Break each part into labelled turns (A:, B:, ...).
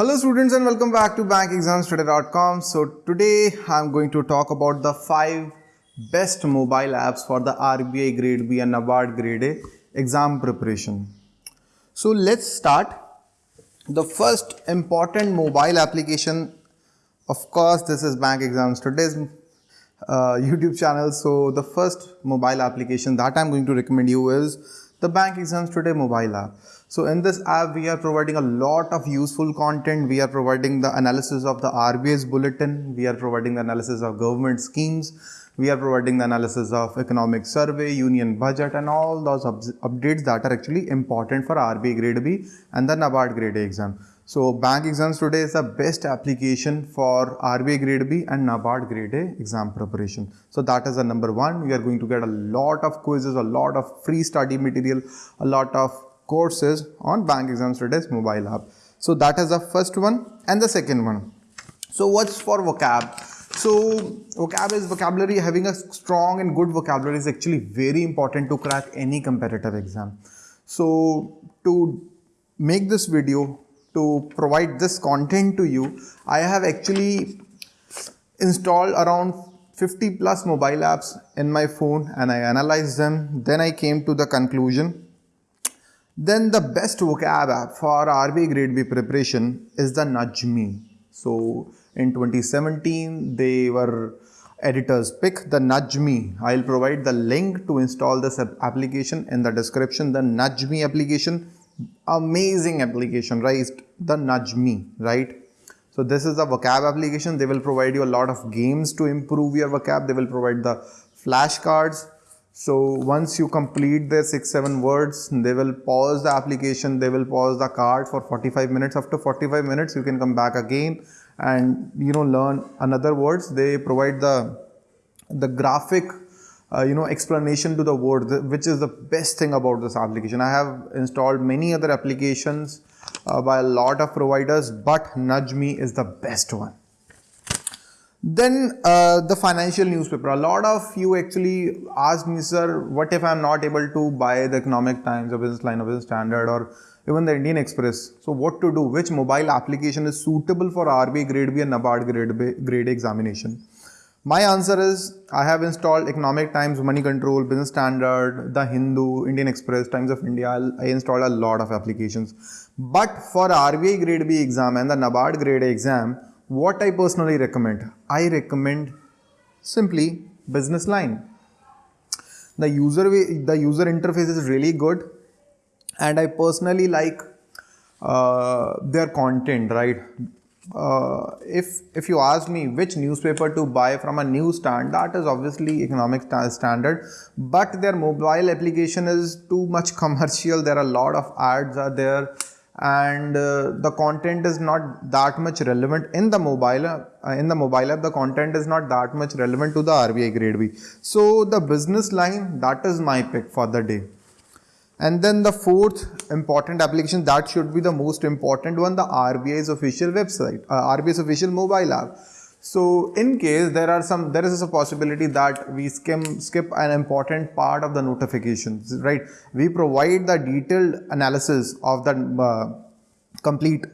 A: Hello students and welcome back to bankexamstoday.com. So today I'm going to talk about the 5 best mobile apps for the RBI grade B and NABARD grade A exam preparation. So let's start. The first important mobile application of course this is Bank uh, YouTube channel. So the first mobile application that I'm going to recommend you is the Bank Exams Today mobile app. So in this app, we are providing a lot of useful content. We are providing the analysis of the RBI's bulletin. We are providing the analysis of government schemes. We are providing the analysis of economic survey, union budget and all those updates that are actually important for RBI grade B and the NABARD grade A exam. So bank exams today is the best application for RBI grade B and NABARD grade A exam preparation. So that is the number one. You are going to get a lot of quizzes, a lot of free study material, a lot of courses on bank exams today's mobile app. So that is the first one and the second one. So what's for vocab? So vocab is vocabulary having a strong and good vocabulary is actually very important to crack any competitive exam. So to make this video to provide this content to you, I have actually installed around 50 plus mobile apps in my phone and I analyzed them. Then I came to the conclusion. Then the best vocab app for RB grade B preparation is the Knudge.me. So in 2017, they were editors pick the Knudge.me. I'll provide the link to install this application in the description. The Knudge.me application amazing application right? The Knudge.me right? So this is the vocab application. They will provide you a lot of games to improve your vocab. They will provide the flashcards. So once you complete the six seven words they will pause the application. They will pause the card for 45 minutes. After 45 minutes you can come back again and you know learn another words. They provide the the graphic uh, you know explanation to the word which is the best thing about this application. I have installed many other applications uh, by a lot of providers but knudge.me is the best one. Then uh, the financial newspaper. A lot of you actually asked me sir what if i'm not able to buy the economic times or business line or business standard or even the indian express? So what to do? Which mobile application is suitable for rbi grade b and nabard grade b grade examination my answer is I have installed Economic Times, Money Control, Business Standard, The Hindu, Indian Express, Times of India. I installed a lot of applications. But for RBI Grade B exam and the NABARD Grade A exam, what I personally recommend? I recommend simply Business Line. The user the user interface is really good, and I personally like uh, their content. Right, uh, if if you ask me which newspaper to buy from a newsstand that is obviously economic standard. But their mobile application is too much commercial. There are a lot of ads are there. And uh, the content is not that much relevant in the mobile uh, in the mobile app the content is not that much relevant to the RBI grade B. So the business line that is my pick for the day and then the fourth important application that should be the most important one, the RBI's official website, uh, RBI's official mobile app. So in case there are some, there is a possibility that we skim, skip an important part of the notifications, right? We provide the detailed analysis of the uh, complete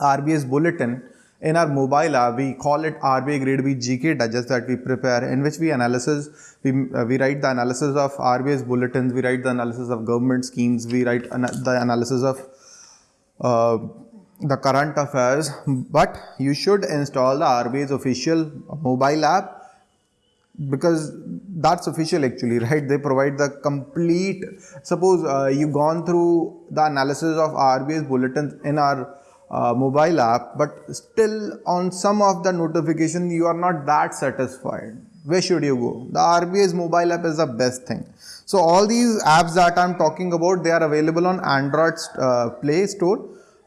A: RBI's bulletin in our mobile app, we call it RBI Grade B GK Digest that we prepare in which we analysis, we, uh, we write the analysis of RBI's bulletins, we write the analysis of government schemes, we write the analysis of uh, the current affairs, but you should install the RBI's official mobile app because that's official actually right? They provide the complete suppose uh, you gone through the analysis of RBI's bulletins in our uh, mobile app but still on some of the notification you are not that satisfied. Where should you go? The RBI's mobile app is the best thing. So all these apps that I'm talking about they are available on Android uh, Play Store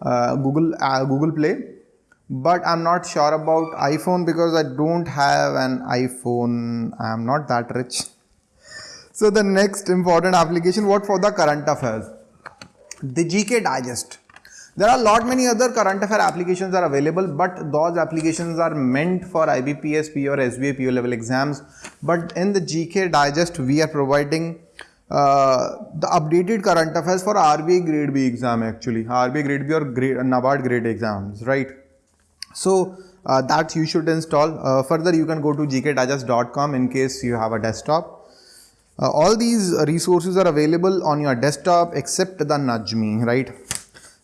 A: uh, Google uh, Google Play. But I'm not sure about iPhone because I don't have an iPhone. I'm not that rich. So the next important application what for the current affairs? The GK Digest there are a lot many other current affair applications are available, but those applications are meant for IBPS, P or SBI PO level exams. But in the GK Digest, we are providing uh, the updated current affairs for RBI grade B exam actually. RBI grade B or grade NABARD grade exams right? So uh, that you should install. Uh, further you can go to gkdigest.com in case you have a desktop. Uh, all these resources are available on your desktop except the Me right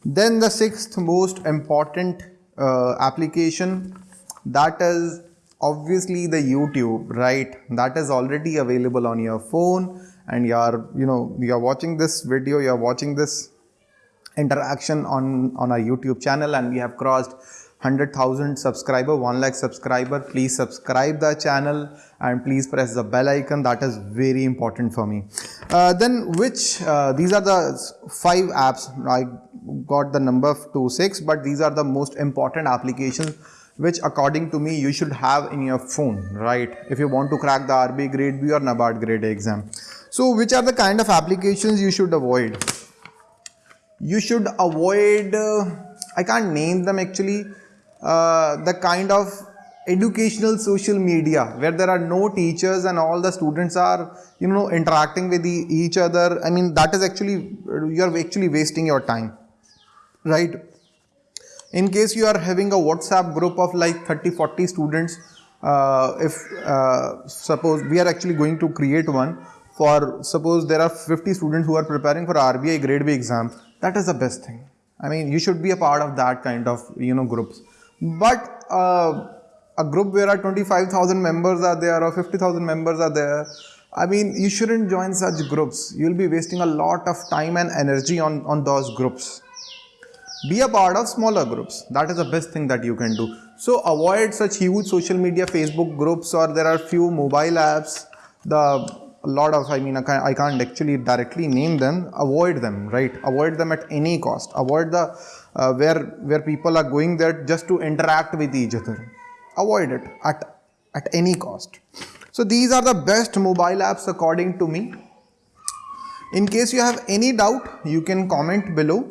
A: then the sixth most important uh, application that is obviously the YouTube right? That is already available on your phone and you are you know you are watching this video you are watching this interaction on on our youtube channel and we have crossed 100,000 subscriber 1 lakh subscriber. Please subscribe the channel and please press the bell icon. That is very important for me. Uh, then which uh, these are the five apps I got the number to six but these are the most important applications which according to me you should have in your phone right? If you want to crack the RBI grade B or NABARD grade exam. So which are the kind of applications you should avoid? You should avoid, uh, I can't name them actually, uh, the kind of educational social media where there are no teachers and all the students are you know interacting with the, each other. I mean that is actually you're actually wasting your time right in case you are having a whatsapp group of like 30 40 students uh, if uh, suppose we are actually going to create one for suppose there are 50 students who are preparing for RBI grade B exam, that is the best thing. I mean, you should be a part of that kind of, you know, groups. But uh, a group where are 25,000 members are there or 50,000 members are there, I mean, you shouldn't join such groups. You'll be wasting a lot of time and energy on, on those groups. Be a part of smaller groups. That is the best thing that you can do. So avoid such huge social media Facebook groups or there are few mobile apps. The lot of, I mean, I can't actually directly name them, avoid them, right? Avoid them at any cost. Avoid the, uh, where, where people are going there just to interact with each other. Avoid it at, at any cost. So these are the best mobile apps according to me. In case you have any doubt, you can comment below.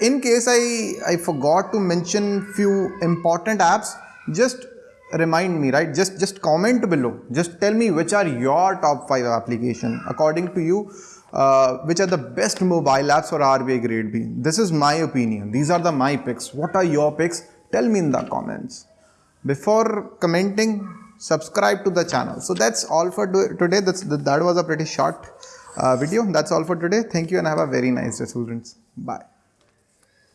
A: In case I, I forgot to mention few important apps, just remind me right? Just just comment below. Just tell me which are your top 5 application. According to you uh, which are the best mobile apps for RBI grade B? This is my opinion. These are the my picks. What are your picks? Tell me in the comments. Before commenting subscribe to the channel. So that's all for today. That's that was a pretty short uh, video. That's all for today. Thank you and have a very nice day students. Bye